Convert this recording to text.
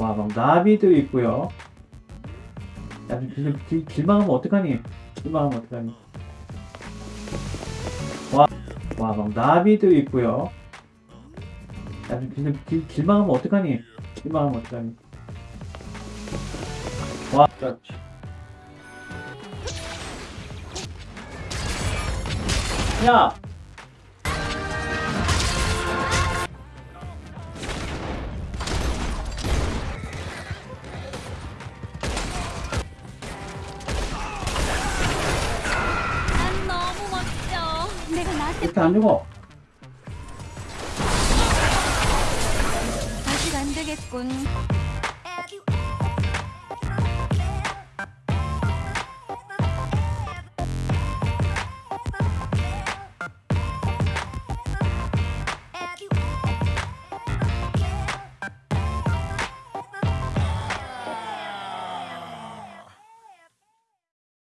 와, 막 나비도 있고요. 야, 길, 길, 길망하면 어떡하니? 길망하면 어떡하니? 와, 와, 막 나비도 있고요. 야, 길, 길, 길망하면 어떡하니? 길망하면 어떡하니? 와, 그렇지. 야! 이렇게 안 죽어. 아직 안 되겠군.